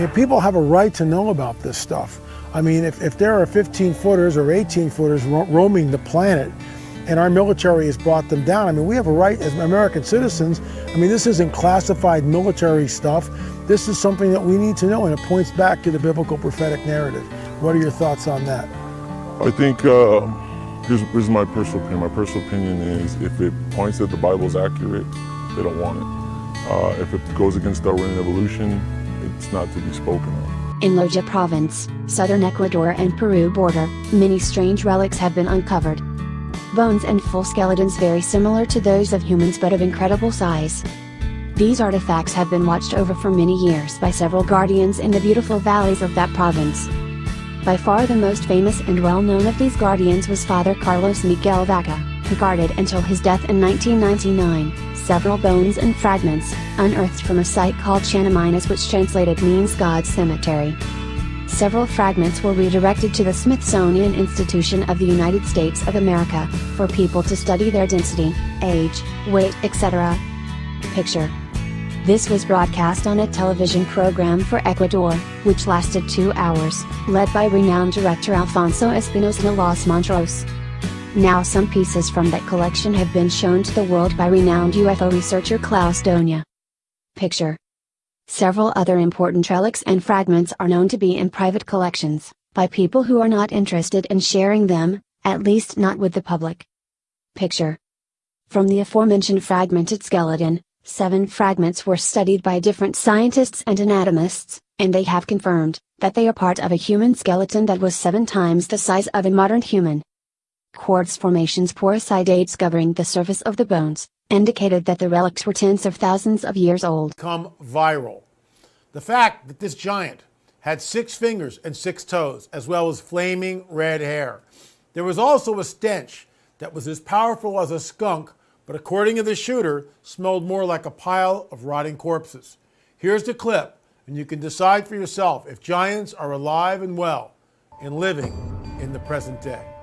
If people have a right to know about this stuff. I mean, if, if there are 15 footers or 18 footers ro roaming the planet and our military has brought them down, I mean, we have a right as American citizens. I mean, this isn't classified military stuff. This is something that we need to know, and it points back to the biblical prophetic narrative. What are your thoughts on that? I think uh, here's, here's my personal opinion. My personal opinion is if it points that the Bible is accurate, they don't want it. Uh, if it goes against Darwinian evolution, it's not to be spoken of. In Loja province, southern Ecuador and Peru border, many strange relics have been uncovered. Bones and full skeletons very similar to those of humans but of incredible size. These artifacts have been watched over for many years by several guardians in the beautiful valleys of that province. By far the most famous and well known of these guardians was Father Carlos Miguel Vaca, who guarded until his death in 1999, several bones and fragments, unearthed from a site called Chanaminas which translated means God's Cemetery. Several fragments were redirected to the Smithsonian Institution of the United States of America, for people to study their density, age, weight etc. Picture this was broadcast on a television program for Ecuador, which lasted two hours, led by renowned director Alfonso Espinosa Los Monteros. Now some pieces from that collection have been shown to the world by renowned UFO researcher Klaus Dona. Picture. Several other important relics and fragments are known to be in private collections, by people who are not interested in sharing them, at least not with the public. Picture. From the aforementioned fragmented skeleton, Seven fragments were studied by different scientists and anatomists, and they have confirmed that they are part of a human skeleton that was seven times the size of a modern human. Quartz formations porosity dates covering the surface of the bones indicated that the relics were tens of thousands of years old. Come viral. The fact that this giant had six fingers and six toes, as well as flaming red hair. There was also a stench that was as powerful as a skunk but according to the shooter, smelled more like a pile of rotting corpses. Here's the clip, and you can decide for yourself if giants are alive and well and living in the present day.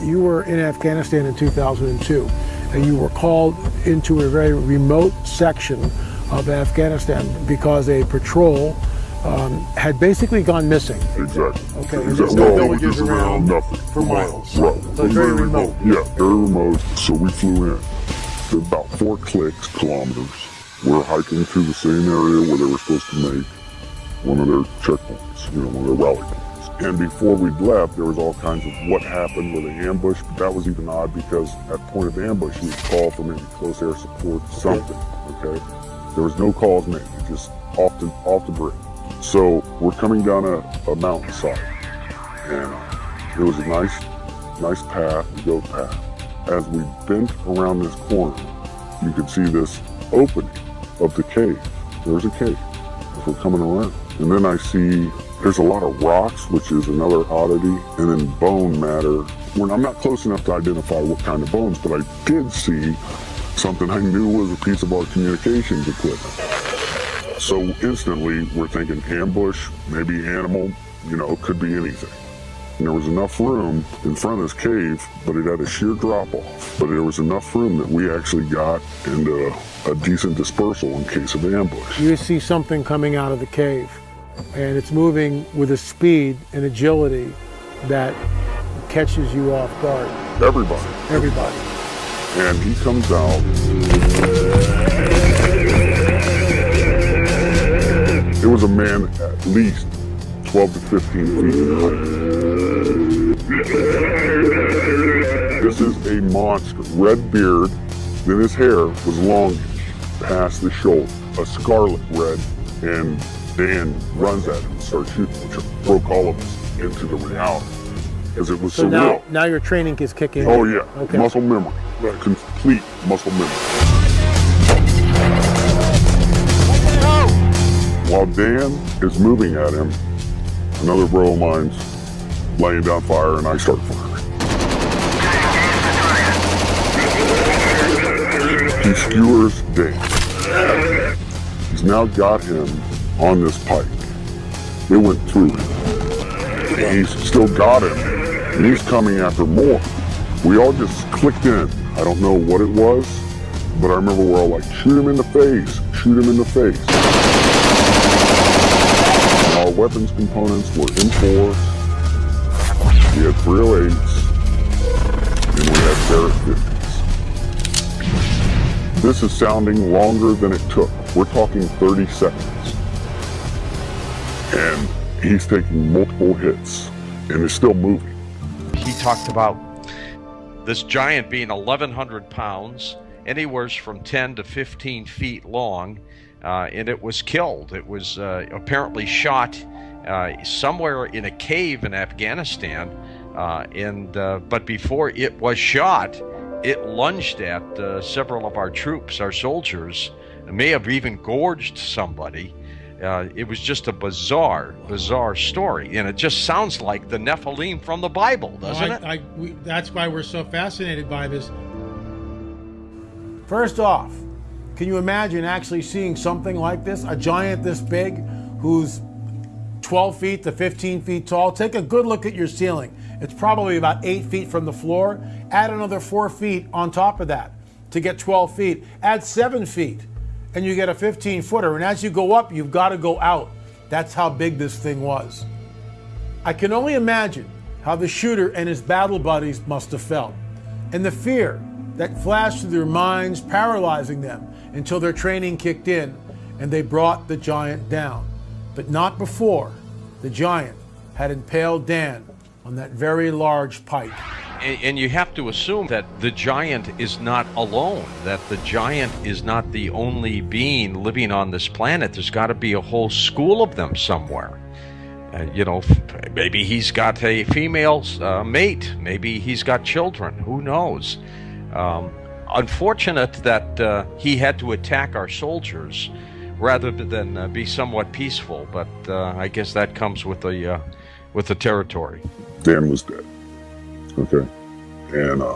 You were in Afghanistan in 2002, and you were called into a very remote section of Afghanistan because a patrol um, had basically gone missing. Exactly. Okay. Exactly. There's no well, villages around, around nothing for miles. Right. So it's very remote. Yeah, very remote. So we flew in. To about four clicks kilometers. We're hiking through the same area where they were supposed to make one of their checkpoints, you know, one of their rally points. And before we left, there was all kinds of what happened with the ambush, but that was even odd because at point of ambush, you would call for maybe close air support, something, okay? There was no calls made, just off the, off the grid. So we're coming down a, a mountainside, and uh, it was a nice, nice path, goat path. As we bent around this corner, you could see this opening of the cave. There's a cave as we're coming around. And then I see there's a lot of rocks, which is another oddity, and then bone matter. When I'm not close enough to identify what kind of bones, but I did see something I knew was a piece of our communications equipment. So instantly, we're thinking ambush, maybe animal, you know, it could be anything. And there was enough room in front of this cave, but it had a sheer drop off. But there was enough room that we actually got into a decent dispersal in case of ambush. You see something coming out of the cave, and it's moving with a speed and agility that catches you off guard. Everybody. Everybody. And he comes out. It was a man at least 12 to 15 feet in height. This is a monster. Red beard, then his hair was longish past the shoulder, a scarlet red, and Dan runs at him and starts shooting, which broke all of us into the reality. Because it was so surreal. now, now your training is kicking in. Oh in. yeah, Okay. muscle memory, complete muscle memory. While Dan is moving at him, another bro of mine's laying down fire and I start firing. He skewers Dan. He's now got him on this pike. It went through him. And he's still got him. And he's coming after more. We all just clicked in. I don't know what it was, but I remember we're all like, shoot him in the face, shoot him in the face. Our weapons components were M4s, we had 308s, and we had Barrett 50s. This is sounding longer than it took. We're talking 30 seconds. He's taking multiple hits and is still moving. He talked about this giant being 1,100 pounds, anywhere from 10 to 15 feet long, uh, and it was killed. It was uh, apparently shot uh, somewhere in a cave in Afghanistan, uh, and uh, but before it was shot, it lunged at uh, several of our troops, our soldiers. It may have even gorged somebody. Uh, it was just a bizarre, bizarre story, and it just sounds like the Nephilim from the Bible, doesn't I, it? I, we, that's why we're so fascinated by this. First off, can you imagine actually seeing something like this? A giant this big who's 12 feet to 15 feet tall? Take a good look at your ceiling. It's probably about 8 feet from the floor. Add another 4 feet on top of that to get 12 feet. Add 7 feet and you get a 15 footer. And as you go up, you've got to go out. That's how big this thing was. I can only imagine how the shooter and his battle buddies must have felt, and the fear that flashed through their minds, paralyzing them until their training kicked in and they brought the giant down. But not before the giant had impaled Dan on that very large pipe. And, you have to assume that the giant is not alone, that the giant is not the only being living on this planet. There's got to be a whole school of them somewhere. Uh, you know, maybe he's got a female uh, mate. Maybe he's got children. Who knows? Um, unfortunate that uh, he had to attack our soldiers rather than uh, be somewhat peaceful. But uh, I guess that comes with the uh, with the territory. Dan was dead. Okay. And uh,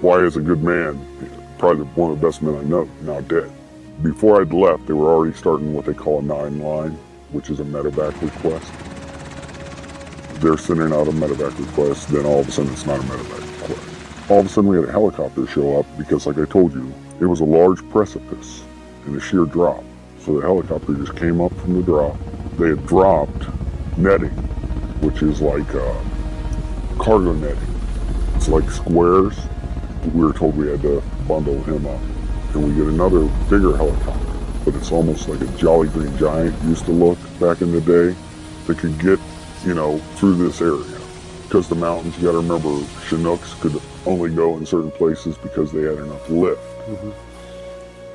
why is a good man, probably one of the best men I know, now dead. Before I'd left, they were already starting what they call a nine line, which is a medevac request. They're sending out a medevac request, then all of a sudden it's not a medevac request. All of a sudden we had a helicopter show up because, like I told you, it was a large precipice and a sheer drop. So the helicopter just came up from the drop. They had dropped netting, which is like uh, cargo netting. Like squares. We were told we had to bundle him up. And we get another bigger helicopter, but it's almost like a Jolly Green Giant used to look back in the day that could get, you know, through this area. Because the mountains, you gotta remember, Chinooks could only go in certain places because they had enough lift.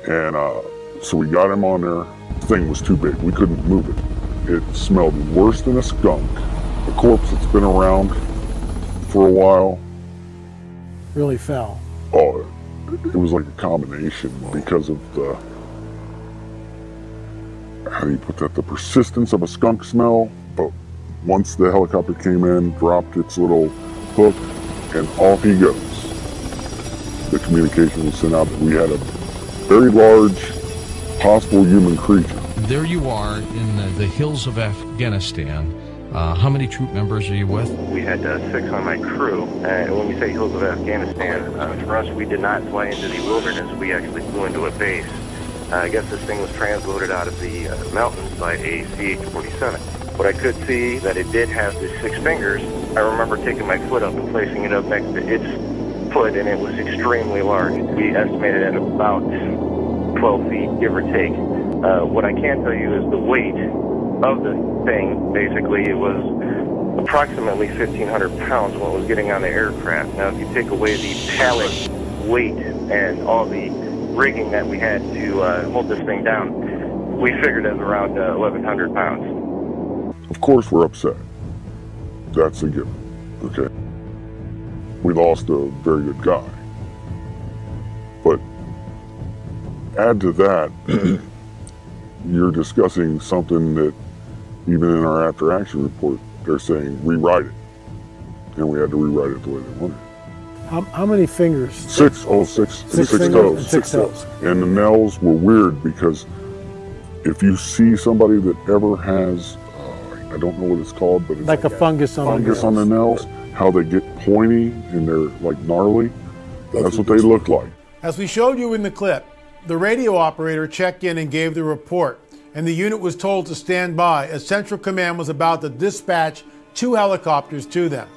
And uh, so we got him on there. The thing was too big. We couldn't move it. It smelled worse than a skunk. A corpse that's been around for a while. Really fell. Oh, it was like a combination because of the how do you put that? The persistence of a skunk smell. But once the helicopter came in, dropped its little hook, and off he goes. The communication was sent out that we had a very large possible human creature. There you are in the, the hills of Afghanistan. Uh, how many troop members are you with? We had uh, six on my crew. Uh, and when we say hills of Afghanistan, uh, for us, we did not fly into the wilderness. We actually flew into a base. Uh, I guess this thing was transloaded out of the uh, mountains by a CH-47. What I could see that it did have the six fingers. I remember taking my foot up and placing it up next to its foot, and it was extremely large. We estimated at about 12 feet, give or take. What I can tell you is the weight of the thing, basically, it was approximately 1,500 pounds when it was getting on the aircraft. Now, if you take away the pallet weight and all the rigging that we had to uh, hold this thing down, we figured it was around uh, 1,100 pounds. Of course, we're upset. That's a given. Okay. We lost a very good guy. But add to that, you're discussing something that even in our after action report, they're saying rewrite it. And we had to rewrite it the way they wanted. How, how many fingers? Six, oh, six, Six six fingers toes. and six toes. And the nails were weird because if you see somebody that ever has, uh, I don't know what it's called, but it's Like a fungus on fungus the on the nails, how they get pointy and they're like gnarly. That's what they look like. As we showed you in the clip, the radio operator checked in and gave the report. and the unit was told to stand by as Central Command was about to dispatch two helicopters to them.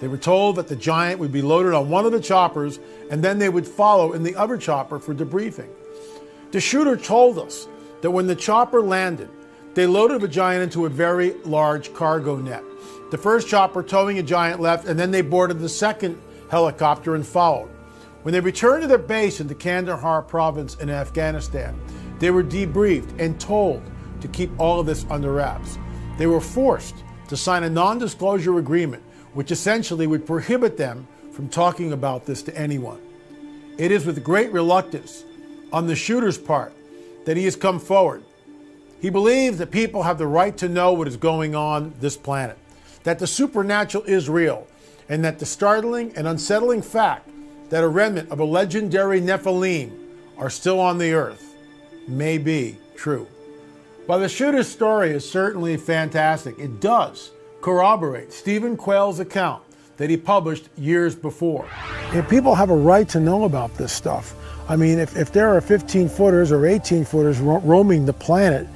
They were told that the Giant would be loaded on one of the choppers and then they would follow in the other chopper for debriefing. The shooter told us that when the chopper landed, they loaded the Giant into a very large cargo net. The first chopper towing a Giant left, and then they boarded the second helicopter and followed. When they returned to their base in the Kandahar province in Afghanistan, they were debriefed and told to keep all of this under wraps. They were forced to sign a non disclosure agreement, which essentially would prohibit them from talking about this to anyone. It is with great reluctance on the shooter's part that he has come forward. He believes that people have the right to know what is going on this planet, that the supernatural is real, and that the startling and unsettling fact that a remnant of a legendary Nephilim are still on the earth may be true. While the shooter's story is certainly fantastic, it does corroborate Stephen Quayle's account that he published years before. And people have a right to know about this stuff. I mean, if, if there are 15 footers or 18 footers ro- roaming the planet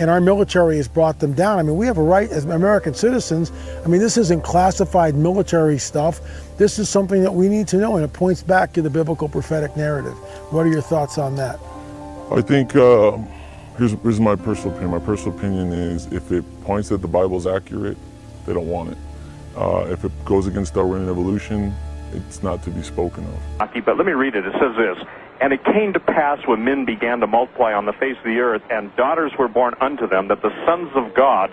and our military has brought them down, I mean, we have a right as American citizens. I mean, this isn't classified military stuff. This is something that we need to know, and it points back to the biblical prophetic narrative. What are your thoughts on that? I think uh, here's, here's my personal opinion. My personal opinion is if it points that the Bible's accurate, they don't want it. Uh, if it goes against Darwinian evolution, it's not to be spoken of. But let me read it. It says this And it came to pass when men began to multiply on the face of the earth, and daughters were born unto them, that the sons of God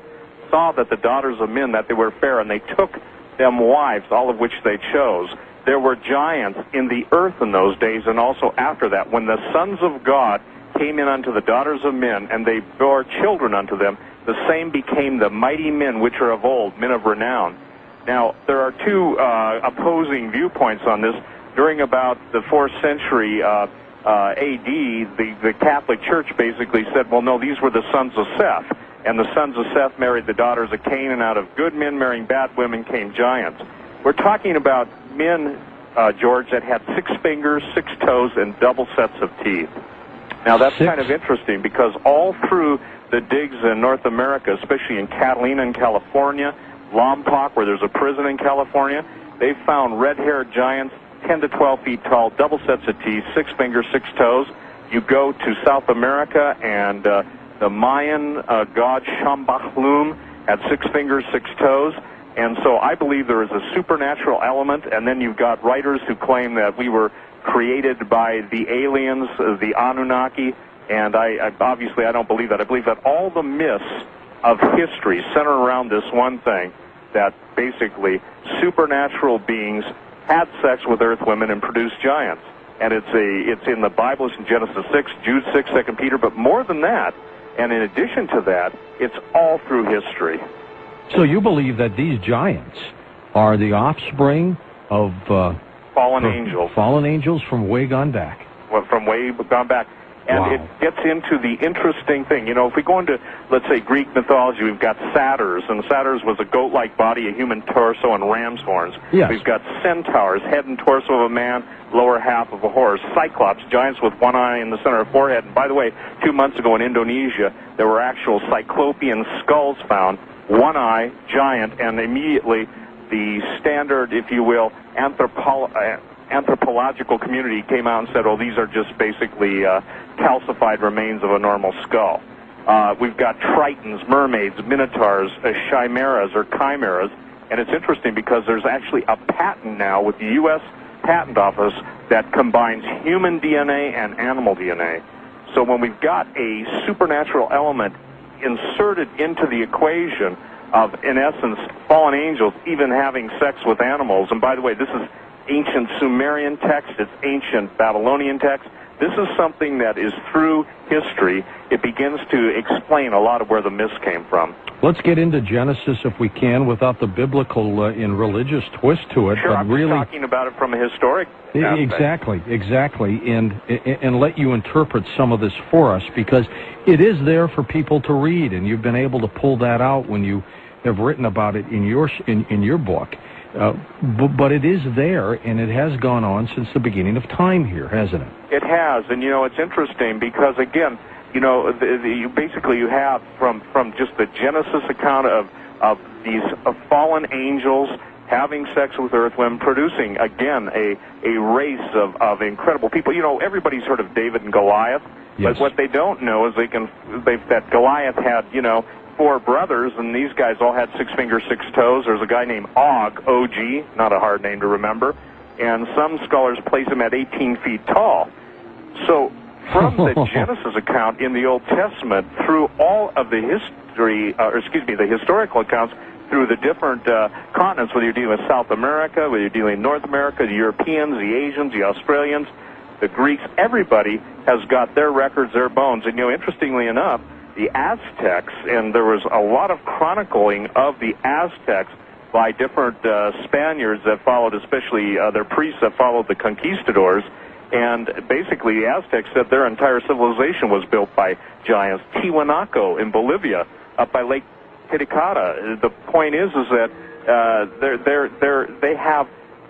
saw that the daughters of men, that they were fair, and they took them wives, all of which they chose. There were giants in the earth in those days, and also after that, when the sons of God came in unto the daughters of men, and they bore children unto them, the same became the mighty men which are of old, men of renown. Now, there are two uh, opposing viewpoints on this. During about the 4th century uh, uh, AD, the, the Catholic Church basically said, well, no, these were the sons of Seth. And the sons of Seth married the daughters of Cain, and out of good men marrying bad women came giants. We're talking about men, uh, George, that had six fingers, six toes, and double sets of teeth. Now, that's Six? kind of interesting because all through the digs in North America, especially in Catalina in California, Lompoc, where there's a prison in California, they found red-haired giants, 10 to 12 feet tall, double sets of teeth, six fingers, six toes. You go to South America, and uh, the Mayan uh, god Shambhalum had six fingers, six toes. And so I believe there is a supernatural element, and then you've got writers who claim that we were created by the aliens, uh, the Anunnaki, and I, I obviously I don't believe that. I believe that all the myths of history center around this one thing that basically supernatural beings had sex with earth women and produced giants. And it's a it's in the Bible, it's in Genesis 6, Jude 6, 2 Peter, but more than that, and in addition to that, it's all through history. So you believe that these giants are the offspring of uh, Fallen angels. fallen angels from way gone back. well, from way gone back. And Wow. it gets into the interesting thing. You know, if we go into, let's say, Greek mythology, we've got satyrs, and satyrs was a goat-like body, a human torso, and ram's horns. Yes. We've got centaurs, head and torso of a man, lower half of a horse. Cyclops, giants with one eye in the center of forehead. And by the way, two months ago in Indonesia, there were actual cyclopean skulls found, one eye, giant, and immediately the standard, if you will, anthropo- uh, anthropological community came out and said, "Oh, these are just basically uh, calcified remains of a normal skull." Uh, we've got tritons, mermaids, minotaurs, uh, chimeras or chimeras, and it's interesting because there's actually a patent now with the U.S. Patent Office that combines human DNA and animal DNA. So when we've got a supernatural element inserted into the equation of, in essence, fallen angels even having sex with animals, and by the way, this is ancient Sumerian text, it's ancient Babylonian text. This is something that is through history. It begins to explain a lot of where the myths came from. Let's get into Genesis if we can without the biblical uh, and religious twist to it, Sure, but I'm really talking about it from a historic aspect. Exactly, exactly, and and let you interpret some of this for us because it is there for people to read, and you've been able to pull that out when you have written about it in your in, in your book. Uh, but, but it is there, and it has gone on since the beginning of time here, hasn't it? It has, and you know, it's interesting because again, you know, the, the, you basically you have from from just the Genesis account of of these uh, fallen angels having sex with earth earthwomen, producing again a a race of of incredible people. You know, everybody's heard of David and Goliath, Yes. but what they don't know is they can they that Goliath had you know four brothers, and these guys all had six fingers, six toes. There's a guy named Og, O-G, not a hard name to remember, and some scholars place him at 18 feet tall. So from the Genesis account in the Old Testament through all of the history, uh, or excuse me, the historical accounts through the different uh, continents, whether you're dealing with South America, whether you're dealing with North America, the Europeans, the Asians, the Australians, the Greeks, everybody has got their records, their bones. And, you know, interestingly enough, the Aztecs, and there was a lot of chronicling of the Aztecs by different uh, Spaniards that followed, especially uh, their priests that followed the conquistadors. And basically, the Aztecs said their entire civilization was built by giants. Tiwanaku in Bolivia, up by Lake Titicaca. The point is, is that uh, they're, they're, they're, they have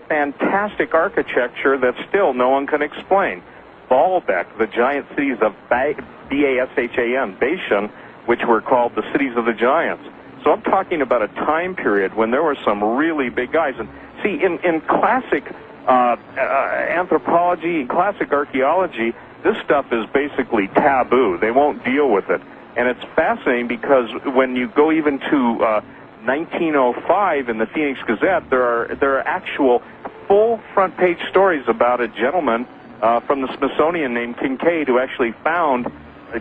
fantastic architecture that still no one can explain. Baalbek, the giant cities of B-A-S-H-A-N, Bashan, which were called the cities of the giants. So I'm talking about a time period when there were some really big guys. And see, in, in classic uh, uh, anthropology, classic archaeology, this stuff is basically taboo. They won't deal with it. And it's fascinating because when you go even to uh, 1905 in the Phoenix Gazette, there are there are actual full front page stories about a gentleman uh, from the Smithsonian named Kincaid who actually found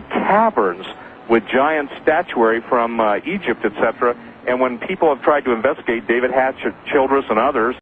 caverns with giant statuary from uh, Egypt, etc. And when people have tried to investigate, David Hatcher Childress, and others,